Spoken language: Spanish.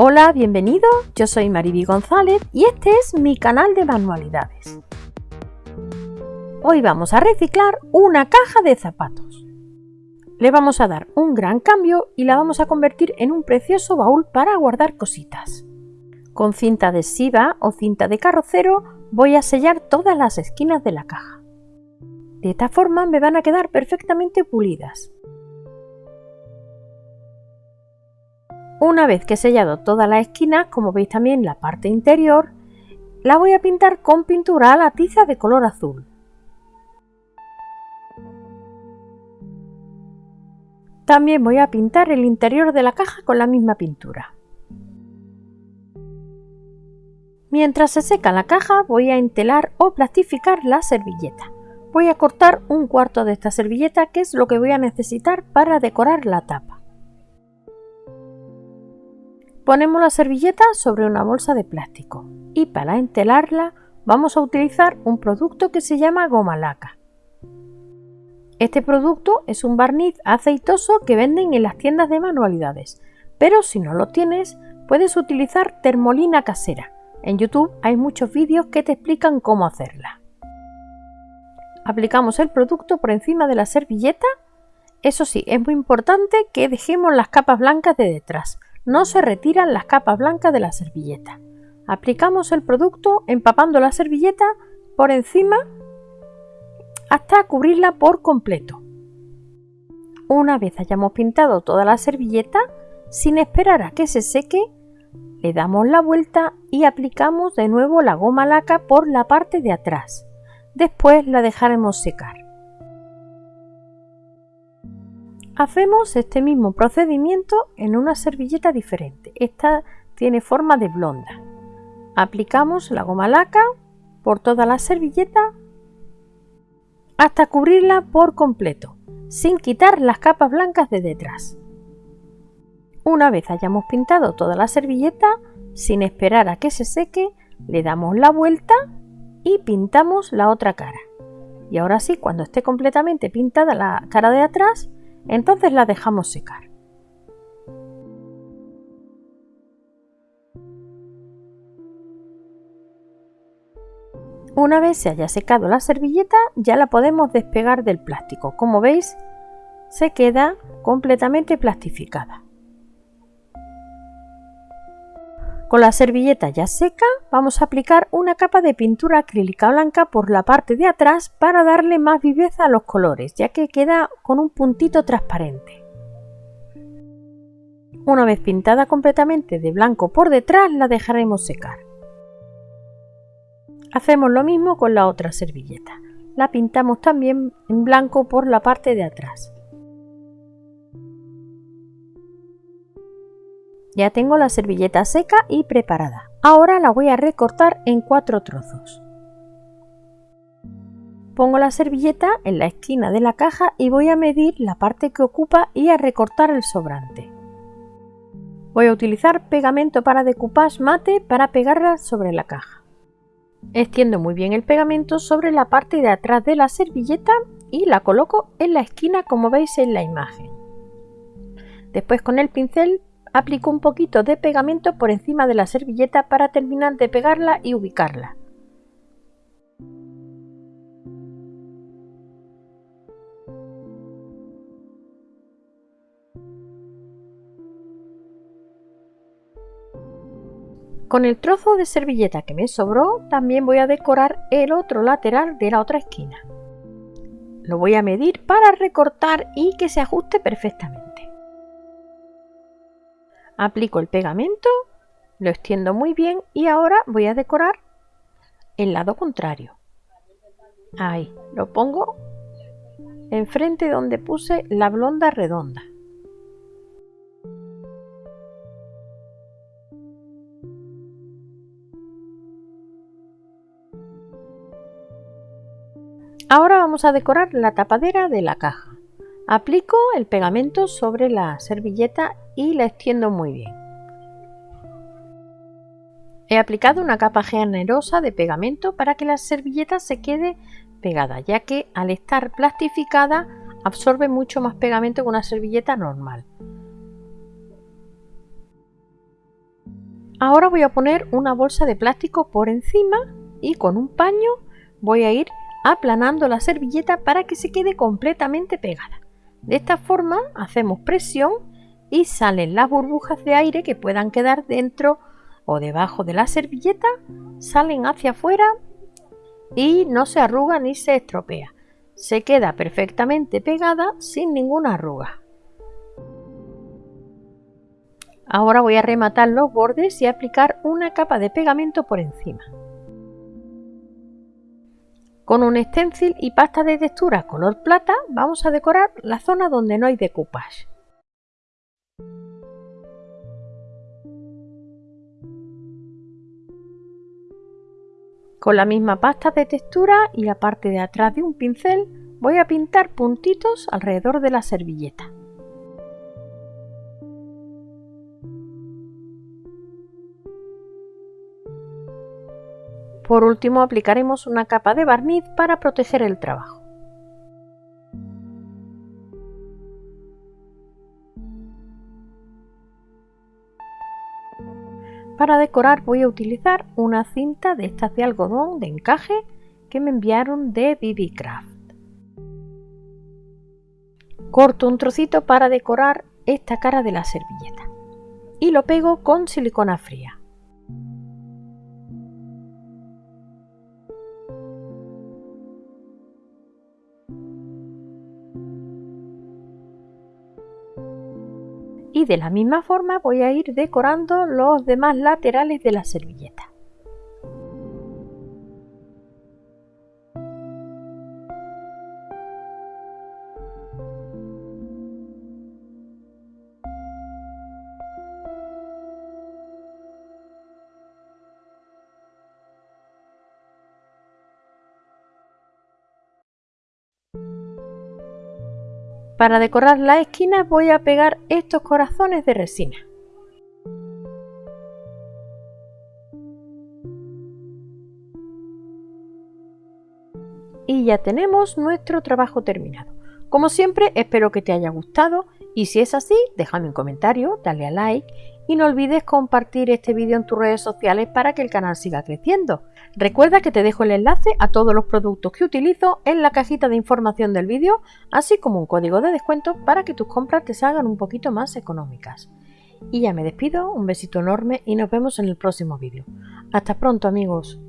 Hola, bienvenido, yo soy Mariby González y este es mi canal de manualidades. Hoy vamos a reciclar una caja de zapatos. Le vamos a dar un gran cambio y la vamos a convertir en un precioso baúl para guardar cositas. Con cinta adhesiva o cinta de carrocero voy a sellar todas las esquinas de la caja. De esta forma me van a quedar perfectamente pulidas. Una vez que he sellado todas las esquinas, como veis también la parte interior, la voy a pintar con pintura a la tiza de color azul. También voy a pintar el interior de la caja con la misma pintura. Mientras se seca la caja voy a entelar o plastificar la servilleta. Voy a cortar un cuarto de esta servilleta que es lo que voy a necesitar para decorar la tapa. Ponemos la servilleta sobre una bolsa de plástico y para entelarla vamos a utilizar un producto que se llama goma laca. Este producto es un barniz aceitoso que venden en las tiendas de manualidades, pero si no lo tienes puedes utilizar termolina casera. En YouTube hay muchos vídeos que te explican cómo hacerla. Aplicamos el producto por encima de la servilleta. Eso sí, es muy importante que dejemos las capas blancas de detrás, no se retiran las capas blancas de la servilleta. Aplicamos el producto empapando la servilleta por encima hasta cubrirla por completo. Una vez hayamos pintado toda la servilleta, sin esperar a que se seque, le damos la vuelta y aplicamos de nuevo la goma laca por la parte de atrás. Después la dejaremos secar. Hacemos este mismo procedimiento en una servilleta diferente. Esta tiene forma de blonda. Aplicamos la goma laca por toda la servilleta hasta cubrirla por completo, sin quitar las capas blancas de detrás. Una vez hayamos pintado toda la servilleta, sin esperar a que se seque, le damos la vuelta y pintamos la otra cara. Y ahora sí, cuando esté completamente pintada la cara de atrás, entonces la dejamos secar. Una vez se haya secado la servilleta, ya la podemos despegar del plástico. Como veis, se queda completamente plastificada. Con la servilleta ya seca, vamos a aplicar una capa de pintura acrílica blanca por la parte de atrás para darle más viveza a los colores, ya que queda con un puntito transparente. Una vez pintada completamente de blanco por detrás, la dejaremos secar. Hacemos lo mismo con la otra servilleta. La pintamos también en blanco por la parte de atrás. Ya tengo la servilleta seca y preparada. Ahora la voy a recortar en cuatro trozos. Pongo la servilleta en la esquina de la caja y voy a medir la parte que ocupa y a recortar el sobrante. Voy a utilizar pegamento para decoupage mate para pegarla sobre la caja. Extiendo muy bien el pegamento sobre la parte de atrás de la servilleta y la coloco en la esquina como veis en la imagen. Después con el pincel Aplico un poquito de pegamento por encima de la servilleta para terminar de pegarla y ubicarla. Con el trozo de servilleta que me sobró, también voy a decorar el otro lateral de la otra esquina. Lo voy a medir para recortar y que se ajuste perfectamente. Aplico el pegamento, lo extiendo muy bien y ahora voy a decorar el lado contrario. Ahí, lo pongo enfrente donde puse la blonda redonda. Ahora vamos a decorar la tapadera de la caja. Aplico el pegamento sobre la servilleta y la extiendo muy bien. He aplicado una capa generosa de pegamento para que la servilleta se quede pegada, ya que al estar plastificada absorbe mucho más pegamento que una servilleta normal. Ahora voy a poner una bolsa de plástico por encima y con un paño voy a ir aplanando la servilleta para que se quede completamente pegada. De esta forma hacemos presión y salen las burbujas de aire que puedan quedar dentro o debajo de la servilleta, salen hacia afuera y no se arruga ni se estropea. Se queda perfectamente pegada sin ninguna arruga. Ahora voy a rematar los bordes y aplicar una capa de pegamento por encima. Con un stencil y pasta de textura color plata vamos a decorar la zona donde no hay decoupage. Con la misma pasta de textura y la parte de atrás de un pincel voy a pintar puntitos alrededor de la servilleta. Por último aplicaremos una capa de barniz para proteger el trabajo. Para decorar voy a utilizar una cinta de estas de algodón de encaje que me enviaron de BB Craft. Corto un trocito para decorar esta cara de la servilleta y lo pego con silicona fría. Y de la misma forma voy a ir decorando los demás laterales de la servilleta. Para decorar las esquinas voy a pegar estos corazones de resina. Y ya tenemos nuestro trabajo terminado. Como siempre espero que te haya gustado y si es así déjame un comentario, dale a like y no olvides compartir este vídeo en tus redes sociales para que el canal siga creciendo. Recuerda que te dejo el enlace a todos los productos que utilizo en la cajita de información del vídeo, así como un código de descuento para que tus compras te salgan un poquito más económicas. Y ya me despido, un besito enorme y nos vemos en el próximo vídeo. Hasta pronto amigos.